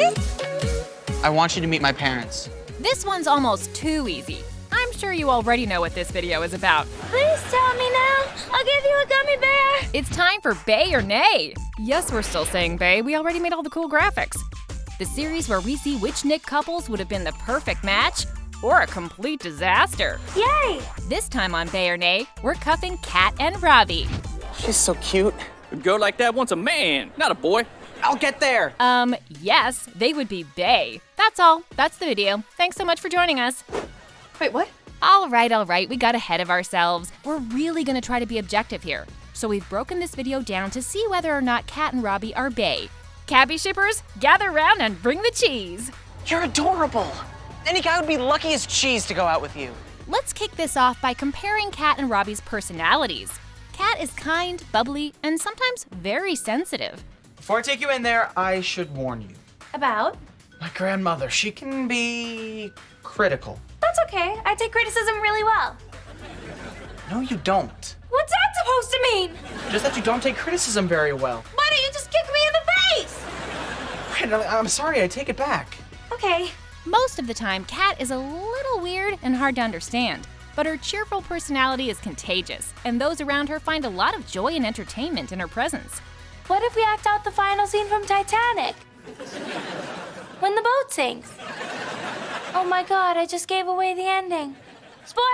easy? I want you to meet my parents. This one's almost too easy. I'm sure you already know what this video is about. Please tell me now. I'll give you a gummy bear. It's time for Bae or Nay. Yes, we're still saying Bae. We already made all the cool graphics. The series where we see which Nick couples would have been the perfect match or a complete disaster. Yay! This time on Bae or Nay, we're cuffing Cat and Robbie. She's so cute. A girl like that wants a man, not a boy. I'll get there. Um, yes, they would be Bae. That's all. That's the video. Thanks so much for joining us. Wait, what? All right, all right, we got ahead of ourselves. We're really gonna try to be objective here. So we've broken this video down to see whether or not Cat and Robbie are Bae. Cabby shippers, gather round and bring the cheese. You're adorable. Any guy would be lucky as cheese to go out with you. Let's kick this off by comparing Cat and Robbie's personalities. Cat is kind, bubbly, and sometimes very sensitive. Before I take you in there, I should warn you. About? My grandmother, she can be critical. That's okay. I take criticism really well. No, you don't. What's that supposed to mean? Just that you don't take criticism very well. Why don't you just kick me in the face? Right, I'm sorry, I take it back. Okay. Most of the time, Cat is a little weird and hard to understand. But her cheerful personality is contagious, and those around her find a lot of joy and entertainment in her presence. What if we act out the final scene from Titanic? When the boat sinks. Oh my god, I just gave away the ending. Spoiler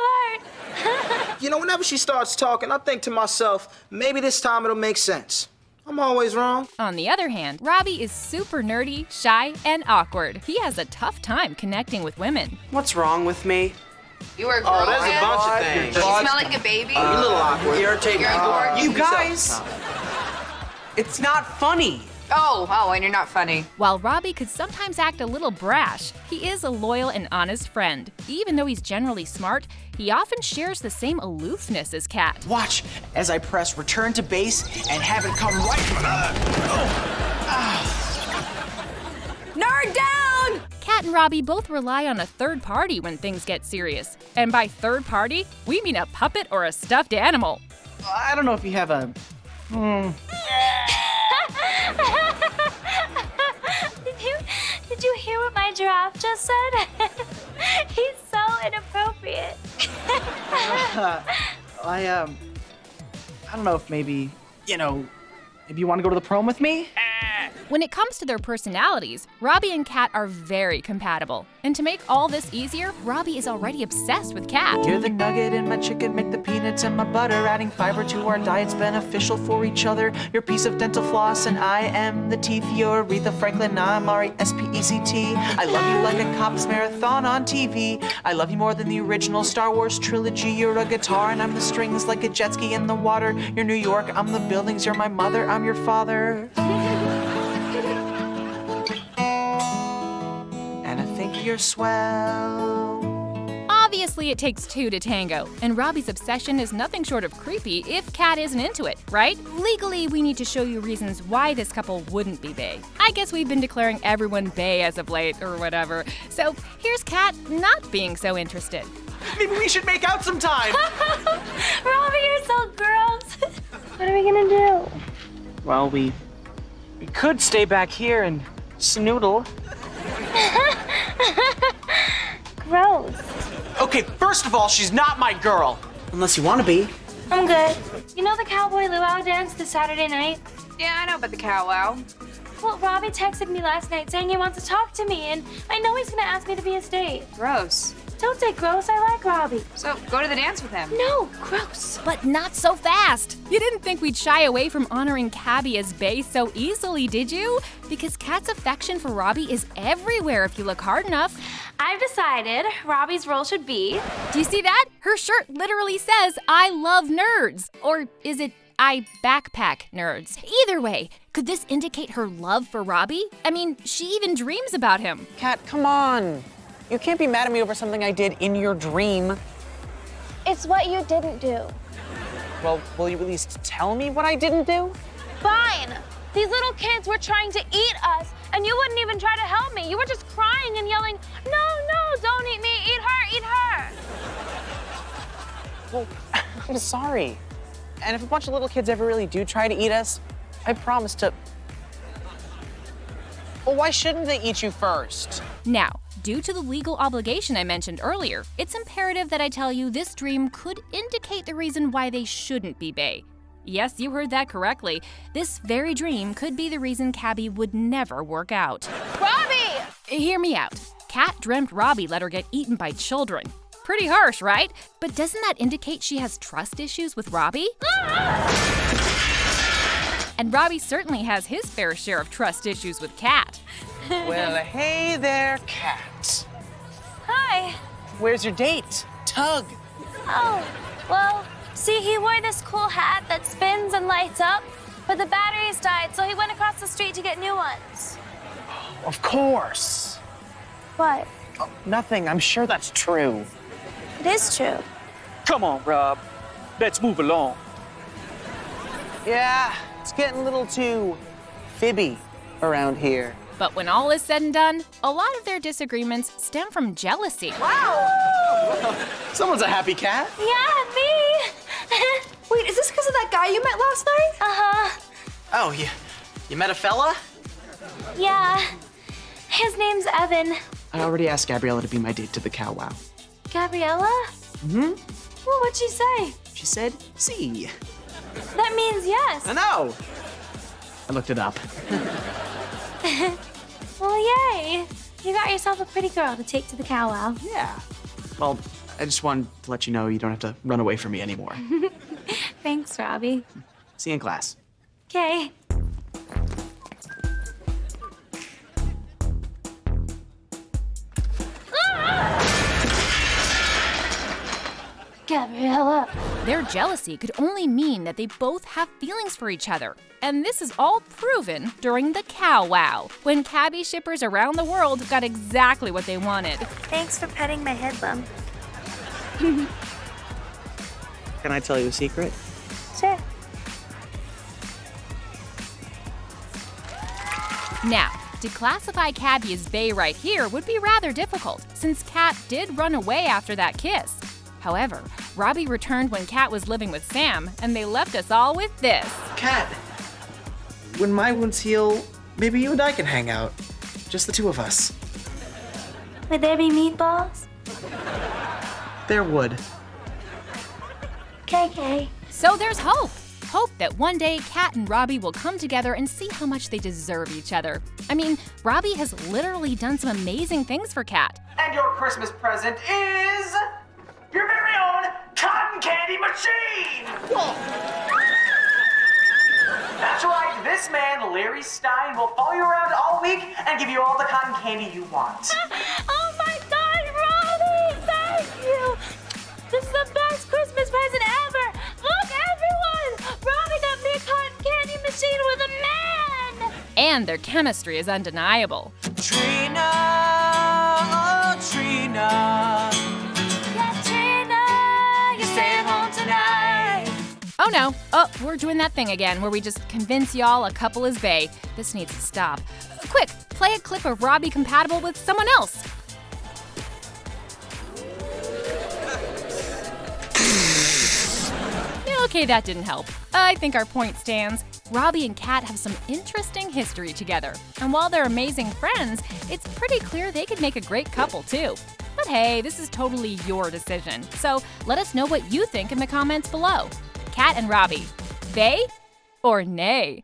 alert! You know, whenever she starts talking, I think to myself, maybe this time it'll make sense. I'm always wrong. On the other hand, Robbie is super nerdy, shy, and awkward. He has a tough time connecting with women. What's wrong with me? You are a Oh, there's a bunch of things. You smell like a baby. You're a little awkward. Irritating. You're awkward. You guys! It's not funny. Oh, oh, and you're not funny. While Robbie could sometimes act a little brash, he is a loyal and honest friend. Even though he's generally smart, he often shares the same aloofness as Cat. Watch as I press return to base and have it come right. Nerd down! Cat and Robbie both rely on a third party when things get serious. And by third party, we mean a puppet or a stuffed animal. I don't know if you have a. did you did you hear what my giraffe just said? He's so inappropriate. I, um. I don't know if maybe, you know, maybe you want to go to the prom with me? When it comes to their personalities, Robbie and Cat are very compatible. And to make all this easier, Robbie is already obsessed with Cat. You're the nugget in my chicken, make the peanuts and my butter. Adding fiber to our diet's beneficial for each other. Your piece of dental floss, and I am the teeth. You're Aretha Franklin, I'm R E S P E C T. I love you like a cops marathon on TV. I love you more than the original Star Wars trilogy. You're a guitar, and I'm the strings like a jet ski in the water. You're New York, I'm the buildings. You're my mother, I'm your father. You're swell. Obviously, it takes two to tango, and Robbie's obsession is nothing short of creepy if Cat isn't into it, right? Legally, we need to show you reasons why this couple wouldn't be bae. I guess we've been declaring everyone bae as of late, or whatever. So here's Cat not being so interested. Maybe we should make out sometime. Robbie, you're so gross. what are we gonna do? Well, we we could stay back here and snoodle. Gross. Okay, first of all, she's not my girl. Unless you want to be. I'm good. You know the cowboy luau dance this Saturday night? Yeah, I know about the powwow. Well, Robbie texted me last night saying he wants to talk to me, and I know he's gonna ask me to be his date. Gross. Don't say gross, I like Robbie. So go to the dance with him. No, gross. But not so fast! You didn't think we'd shy away from honoring Cabby as bae so easily, did you? Because Cat's affection for Robbie is everywhere if you look hard enough. I've decided Robbie's role should be Do you see that? Her shirt literally says, I love nerds. Or is it, I backpack nerds? Either way, could this indicate her love for Robbie? I mean, she even dreams about him. Cat, come on. You can't be mad at me over something I did in your dream. It's what you didn't do. Well, will you at least tell me what I didn't do? Fine. These little kids were trying to eat us, and you wouldn't even try to help me. You were just crying and yelling, No, no, don't eat me. Eat her, eat her. Well, I'm sorry. And if a bunch of little kids ever really do try to eat us, I promise to. Well, why shouldn't they eat you first? Now, due to the legal obligation I mentioned earlier, it's imperative that I tell you this dream could indicate the reason why they shouldn't be Bae. Yes, you heard that correctly. This very dream could be the reason Cabby would never work out. Robbie! Hear me out. Cat dreamt Robbie let her get eaten by children. Pretty harsh, right? But doesn't that indicate she has trust issues with Robbie? Ah! And Robbie certainly has his fair share of trust issues with Cat. well, hey there, Cat. Hi. Where's your date? Tug. Oh, well, see, he wore this cool hat that spins and lights up, but the batteries died, so he went across the street to get new ones. Of course. What? Oh, Nothing. I'm sure that's true. It is true. Come on, Rob. Let's move along. Yeah, it's getting a little too fibby around here. But when all is said and done, a lot of their disagreements stem from jealousy. Wow! Someone's a happy cat. Yeah, me. Wait, is this because of that guy you met last night? uh-huh. Oh, you, you met a fella? Yeah. His name's Evan. I already asked Gabriella to be my date to the cow wow. Gabriella? Mm-hmm. Well, what'd she say? She said, see. That means yes. I know. I looked it up. Well, yay. You got yourself a pretty girl to take to the cow wow. Yeah. Well, I just wanted to let you know you don't have to run away from me anymore. Thanks, Robbie. See you in class. Okay. Ah! Gabriella. Their jealousy could only mean that they both have feelings for each other. And this is all proven during the cow wow, when cabbie shippers around the world got exactly what they wanted. Thanks for petting my head bump. Can I tell you a secret? Sure. Now, to classify Cabby as Bae right here would be rather difficult, since Cat did run away after that kiss. However, Robbie returned when Cat was living with Sam, and they left us all with this. Cat, when my wounds heal, maybe you and I can hang out. Just the two of us. Would there be meatballs? There would. KK. So there's hope. Hope that one day Cat and Robbie will come together and see how much they deserve each other. I mean, Robbie has literally done some amazing things for Cat. And your Christmas present is your very own cotton candy machine! That's right, this man, Stein, will follow you around all week and give you all the cotton candy you want. Oh my god, Robbie! Thank you! This is the best Christmas present ever! Look, everyone! Robbie got me a cotton candy machine with a man! And their chemistry is undeniable. Trina, oh Trina, Oh. We're doing that thing again where we just convince y'all a couple is bae. This needs to stop. Quick, play a clip of Robbie compatible with someone else. Okay, that didn't help. I think our point stands. Robbie and Cat have some interesting history together. And while they're amazing friends, it's pretty clear they could make a great couple too. But hey, this is totally your decision. So let us know what you think in the comments below. Cat and Robbie, they or nay?